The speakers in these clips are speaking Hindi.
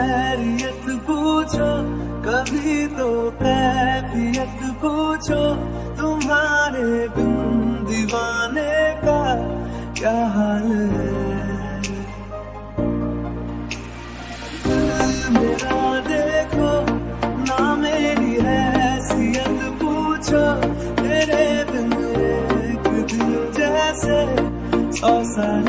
कैफियत पूछो, कभी तो कैफियत पूछो, तुम्हारे बिन दीवाने का क्या हाल है? मेरा देखो ना मेरी हैसियत पूछो तेरे बिन एक दिल जैसे सौ साल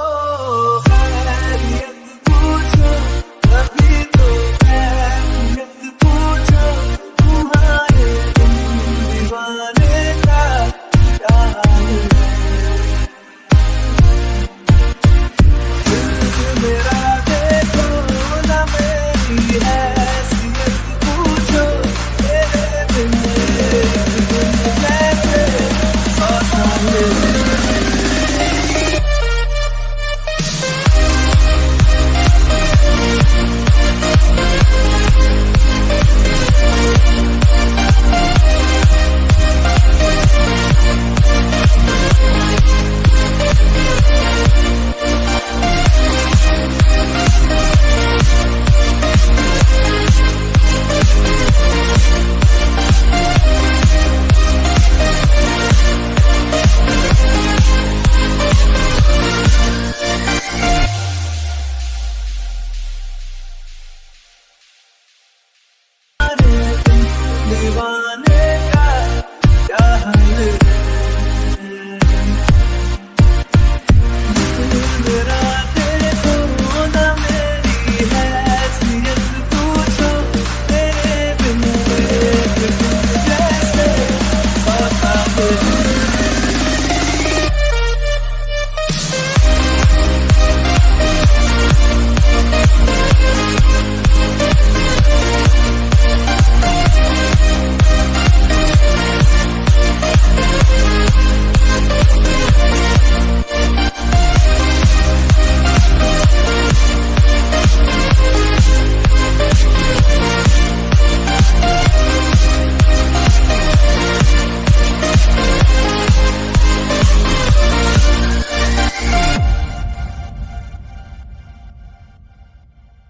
साल है good.